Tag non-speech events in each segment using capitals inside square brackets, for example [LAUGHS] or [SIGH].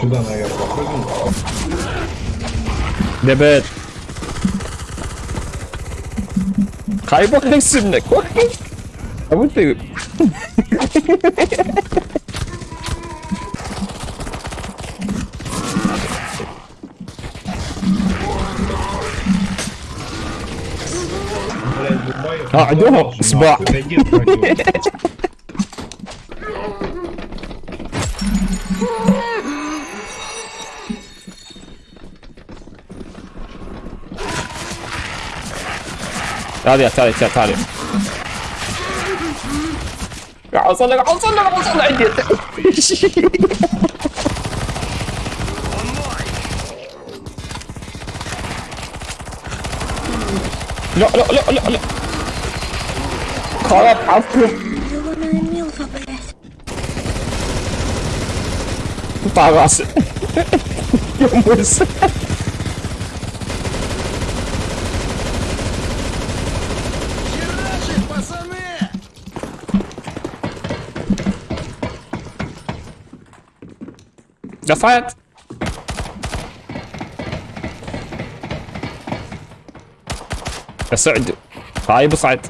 Сюда, наверное, прыгнул. Evet. Kaybolacaksın ne? Korkun. Ama değil. Блядь, Дубай. А, Дубай да, должен, сба. Hadi hadi hadi hadi. Ja, sondern, sondern, sondern, No, no, no, no, no. Call up Alpha. Barras. [LAUGHS] Eu moço. Gaslight! يا سعد طيب اصعد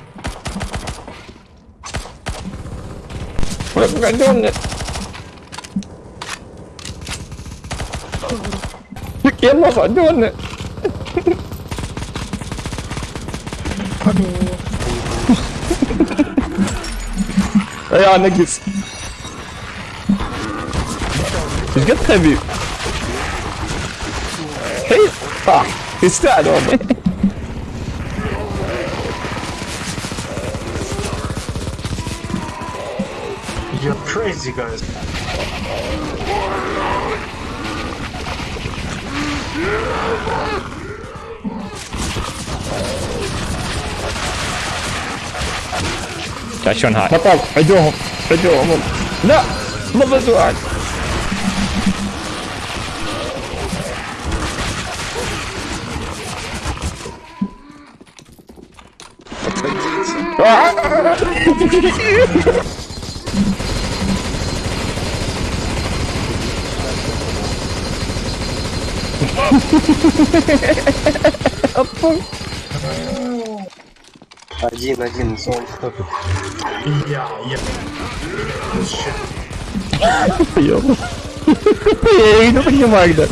ويقعدون يلا صعدونا يا نقص J'ai très heavy. Hey! Ah! It's that one! You're crazy, guys. Das ist schon. Papa, I do, I do, no, no, das war. Отойдите. Один, один, сон. Я, я. Я. Ей, ну понимай, да.